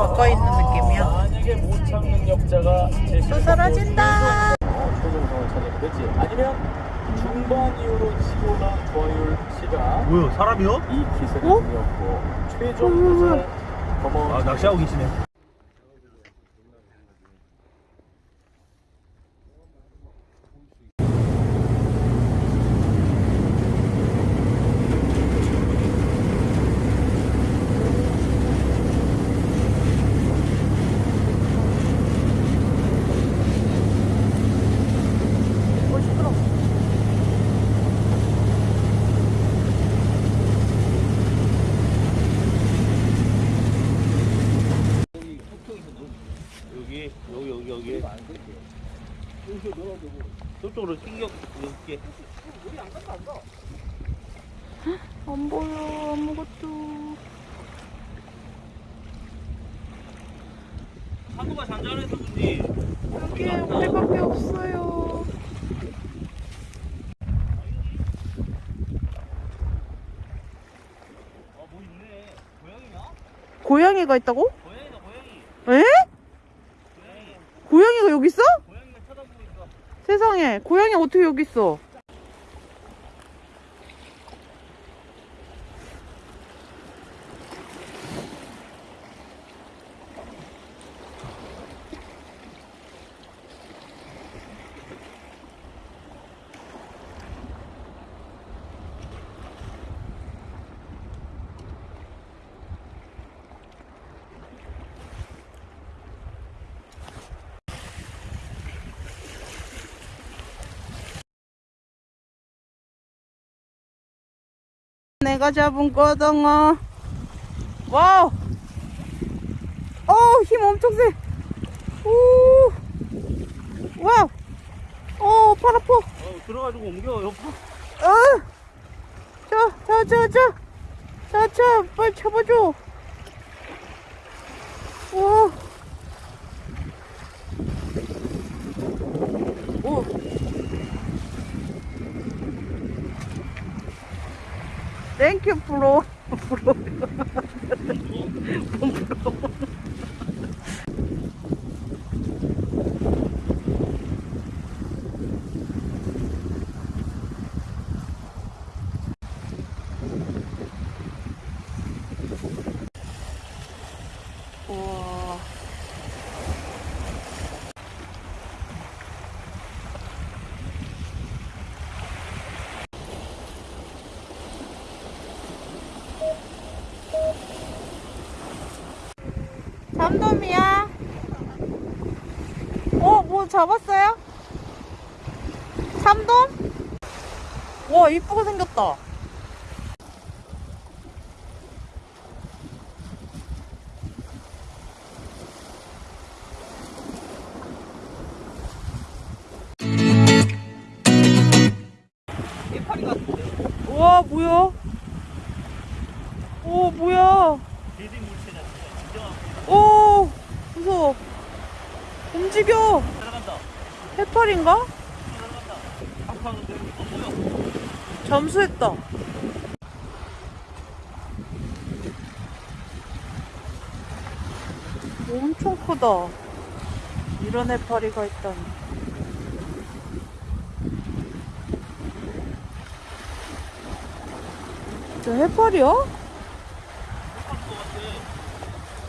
가까이 있는 느낌이야. 만약에 못 참는 역자가 또 사라진다. 최종 될지 아니면 중반 이후로 치고 나온 조화율 씨가 뭐야 사람이요? 이 기세를 어? 이었고 최종 우승 넘어 아 낚시하고 계시네 어, 시끄러. 여기 여기 여기 여기 저쪽으로 신경 넣을게 안 보여 아무것도. 사고가 잔잔해서 그런지 여기에 우리밖에 없어요. 아뭐 있네 고양이야? 고양이가 있다고? 고양이다 고양이 에? 고양이 고양이가 여기 있어? 고양이가 쳐다보고 있어 세상에 고양이 어떻게 여기 있어? 내가 잡은 거덩어. 와우. 어우, 힘 엄청 세. 오. 와우. 어, 팔 아파. 어 들어가지고 옮겨 옆으로 어. 자, 자, 자, 자. 자, 자, 빨리 잡아줘. 와. Thank you, Flo. Flo. 잡았어요? 삼돔? 와, 이쁘게 생겼다. 우와, 뭐야? 오, 뭐야? 오, 무서워. 움직여. 뭐야 잠수했다. 엄청 크다. 이런 해파리가 있다니. 저 해파리야?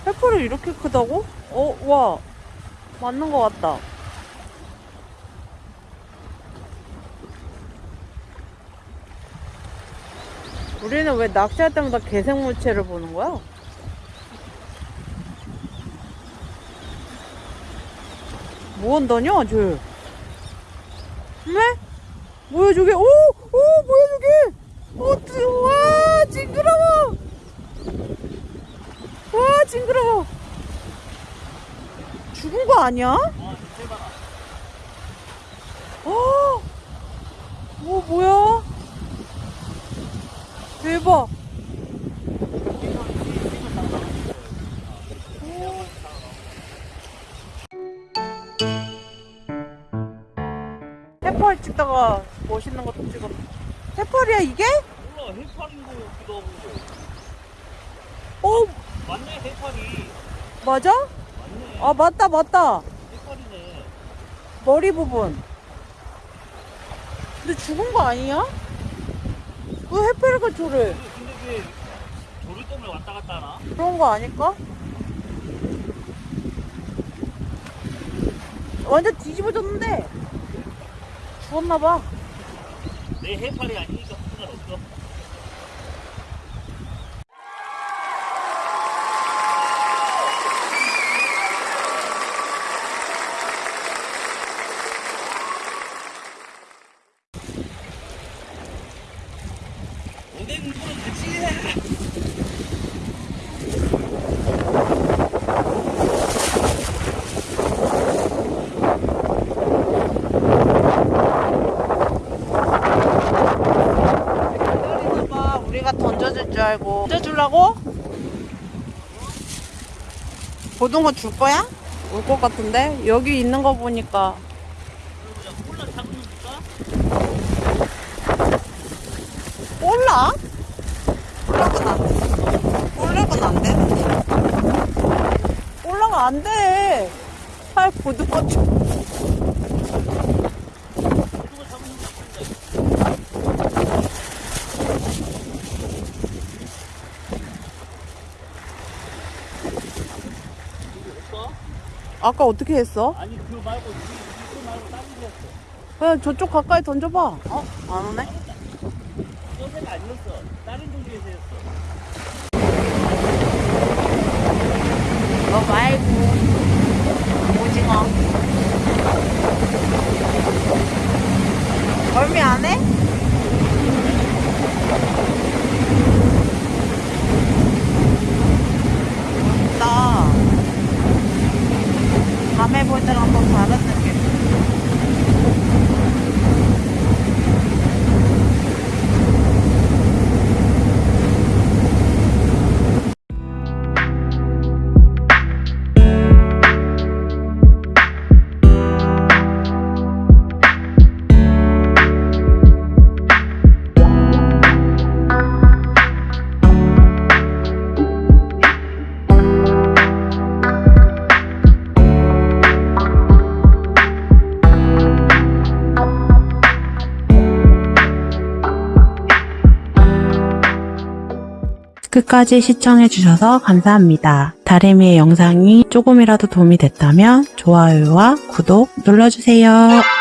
해파리 이렇게 크다고? 어, 와. 맞는 것 같다. 우리는 왜 낚시할 때마다 개생물체를 보는 거야? 뭐 한다냐, 쟤? 네? 뭐야, 저게? 오! 오! 뭐야, 저게? 어, 뜨- 와! 징그러워! 와, 징그러워! 죽은 거 아니야? 어! 뭐, 뭐야? 대박! 해파리 찍다가 멋있는 것도 찍었네. 해파리야, 이게? 몰라 해파리인 거 같기도 하고 어, 맞네 해파리 맞아? 아 맞다 맞다 색깔이네. 머리 부분 근데 죽은 거 아니야? 왜 해파리가 저래 근데 왜 조류 때문에 왔다 갔다 하나? 그런 거 아닐까? 완전 뒤집어졌는데 죽었나봐 내 해파리 아니니까 상관없어. 오뎅 손 같이 해. 기다리나봐 우리가 던져줄 줄 알고 던져주려고? 고등어 줄 거야? 올 것 같은데? 여기 있는 거 보니까? 올라? 올라가 안 돼. 올라가 안 되는데. 올라가 안 돼. 팔 고등어 줘. 그거 잡으면 줄까? 없어? 아까 어떻게 했어? 아니 그거 말고 이- 이거 말고 다른 거 했어. 그냥 저쪽 가까이 던져봐. 어? 안 오네? 소세가 아니었어. 다른 종류에서 했어. 너 말고. 오징어. 끝까지 시청해주셔서 감사합니다. 다리미의 영상이 조금이라도 도움이 됐다면 좋아요와 구독 눌러주세요.